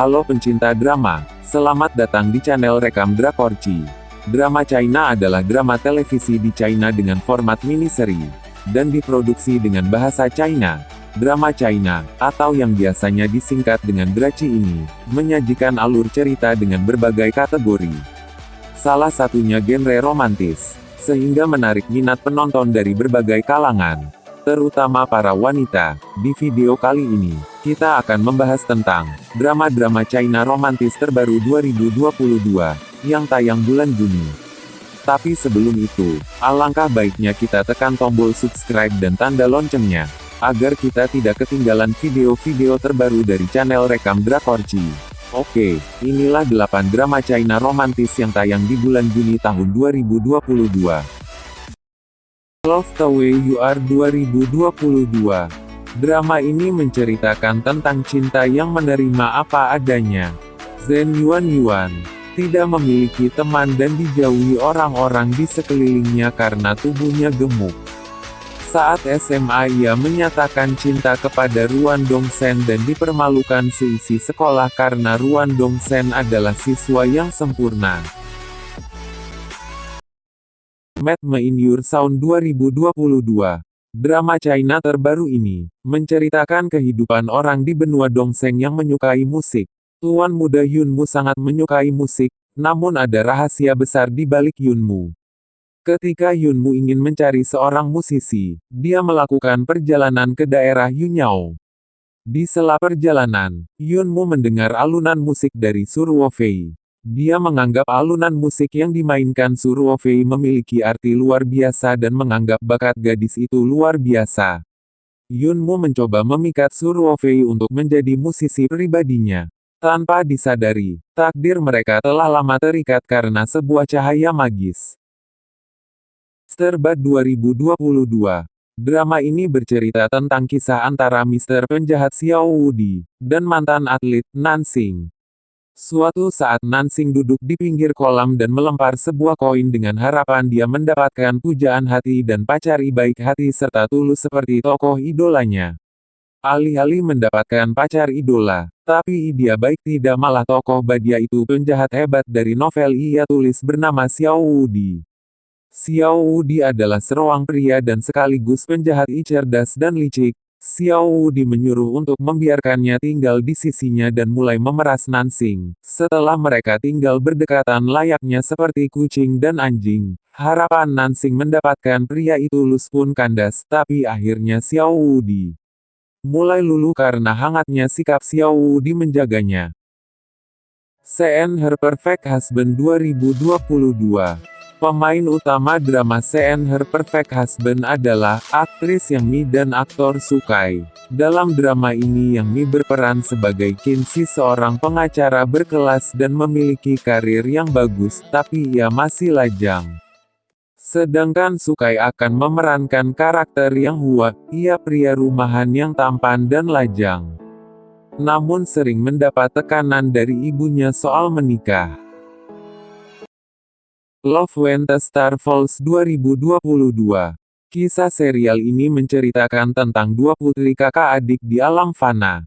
Halo pencinta drama, selamat datang di channel Rekam Drakorci. Drama China adalah drama televisi di China dengan format mini-seri, dan diproduksi dengan bahasa China. Drama China, atau yang biasanya disingkat dengan Draci ini, menyajikan alur cerita dengan berbagai kategori. Salah satunya genre romantis, sehingga menarik minat penonton dari berbagai kalangan, terutama para wanita. Di video kali ini, kita akan membahas tentang drama-drama China romantis terbaru 2022 yang tayang bulan Juni. Tapi sebelum itu, alangkah baiknya kita tekan tombol subscribe dan tanda loncengnya, agar kita tidak ketinggalan video-video terbaru dari channel Rekam Drakorci. Oke, inilah 8 drama China romantis yang tayang di bulan Juni tahun 2022. Love the Way You Are 2022 Drama ini menceritakan tentang cinta yang menerima apa adanya. Zen Yuan Yuan tidak memiliki teman dan dijauhi orang-orang di sekelilingnya karena tubuhnya gemuk. Saat SMA ia menyatakan cinta kepada Ruan Dongsen dan dipermalukan seisi sekolah karena Ruan Dongsen adalah siswa yang sempurna. Mad in Your Sound 2022 Drama China terbaru ini, menceritakan kehidupan orang di benua Dongseng yang menyukai musik. Tuan muda Yunmu sangat menyukai musik, namun ada rahasia besar di balik Yunmu. Ketika Yunmu ingin mencari seorang musisi, dia melakukan perjalanan ke daerah Yunyao. Di sela perjalanan, Yunmu mendengar alunan musik dari Surwo Fei. Dia menganggap alunan musik yang dimainkan Fei memiliki arti luar biasa dan menganggap bakat gadis itu luar biasa. Yunmu mencoba memikat Fei untuk menjadi musisi pribadinya. Tanpa disadari, takdir mereka telah lama terikat karena sebuah cahaya magis. Sterbat 2022 Drama ini bercerita tentang kisah antara Mister Penjahat Xiao Wudi, dan mantan atlet, Nansing. Suatu saat Nansing duduk di pinggir kolam dan melempar sebuah koin dengan harapan dia mendapatkan pujaan hati dan pacari baik hati serta tulus seperti tokoh idolanya. Alih-alih mendapatkan pacar idola, tapi dia baik tidak malah tokoh Badia itu penjahat hebat dari novel ia tulis bernama Xiao Wudi. Xiao Wudi adalah seruang pria dan sekaligus penjahat cerdas dan licik, Xiao Wudi menyuruh untuk membiarkannya tinggal di sisinya dan mulai memeras Nansing. Setelah mereka tinggal berdekatan layaknya seperti kucing dan anjing, harapan Nansing mendapatkan pria itu lulus pun kandas, tapi akhirnya Xiao Wudi mulai luluh karena hangatnya sikap Xiao Wudi menjaganya. CN Her Perfect Husband 2022 Pemain utama drama CN Her Perfect Husband adalah aktris Yang Mi dan aktor Sukai. Dalam drama ini Yang Mi berperan sebagai Kinsey seorang pengacara berkelas dan memiliki karir yang bagus, tapi ia masih lajang. Sedangkan Sukai akan memerankan karakter yang Hua, ia pria rumahan yang tampan dan lajang. Namun sering mendapat tekanan dari ibunya soal menikah. Love When the Star Falls 2022 Kisah serial ini menceritakan tentang dua putri kakak adik di alam fana.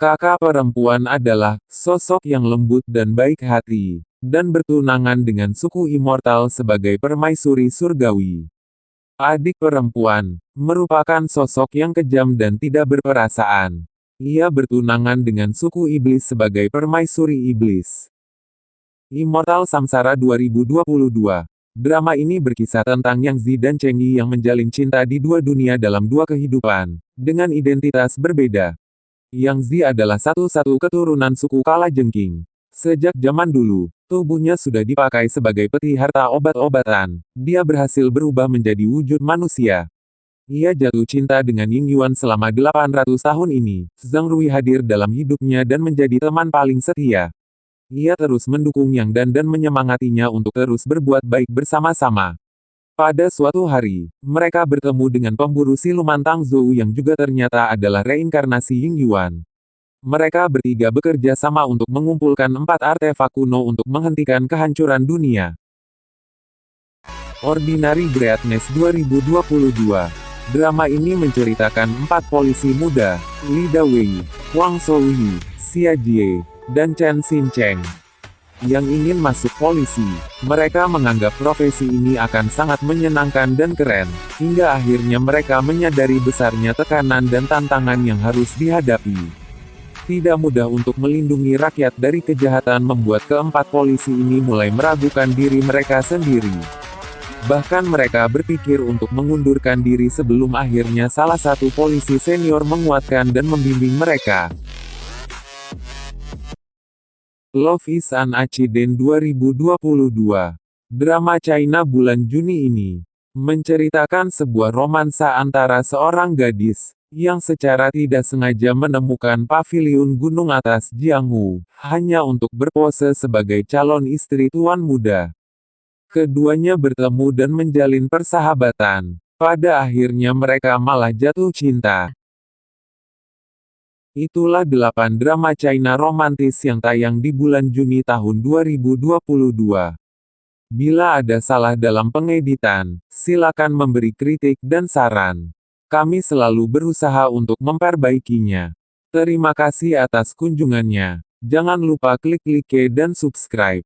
Kakak perempuan adalah sosok yang lembut dan baik hati, dan bertunangan dengan suku immortal sebagai permaisuri surgawi. Adik perempuan merupakan sosok yang kejam dan tidak berperasaan. Ia bertunangan dengan suku iblis sebagai permaisuri iblis. Immortal Samsara 2022 Drama ini berkisah tentang Yang Zi dan Cheng Yi yang menjalin cinta di dua dunia dalam dua kehidupan, dengan identitas berbeda. Yang Zi adalah satu-satu keturunan suku Kala Jengking. Sejak zaman dulu, tubuhnya sudah dipakai sebagai peti harta obat-obatan. Dia berhasil berubah menjadi wujud manusia. Ia jatuh cinta dengan Ying Yuan selama 800 tahun ini. Zhang Rui hadir dalam hidupnya dan menjadi teman paling setia. Ia terus mendukung Yang Dan dan menyemangatinya untuk terus berbuat baik bersama-sama. Pada suatu hari, mereka bertemu dengan pemburu siluman Tang Zhou yang juga ternyata adalah reinkarnasi Ying Yuan. Mereka bertiga bekerja sama untuk mengumpulkan empat artefak kuno untuk menghentikan kehancuran dunia. Ordinary Greatness 2022 Drama ini menceritakan empat polisi muda, Li Dawei, Wang Shouyi, Xia Jie, dan Chen Xin Cheng yang ingin masuk polisi. Mereka menganggap profesi ini akan sangat menyenangkan dan keren, hingga akhirnya mereka menyadari besarnya tekanan dan tantangan yang harus dihadapi. Tidak mudah untuk melindungi rakyat dari kejahatan membuat keempat polisi ini mulai meragukan diri mereka sendiri. Bahkan mereka berpikir untuk mengundurkan diri sebelum akhirnya salah satu polisi senior menguatkan dan membimbing mereka. Love is an Accident 2022 Drama China bulan Juni ini menceritakan sebuah romansa antara seorang gadis yang secara tidak sengaja menemukan paviliun gunung atas Jianghu, hanya untuk berpose sebagai calon istri tuan muda. Keduanya bertemu dan menjalin persahabatan. Pada akhirnya mereka malah jatuh cinta. Itulah delapan drama China romantis yang tayang di bulan Juni tahun 2022. Bila ada salah dalam pengeditan, silakan memberi kritik dan saran. Kami selalu berusaha untuk memperbaikinya. Terima kasih atas kunjungannya. Jangan lupa klik like dan subscribe.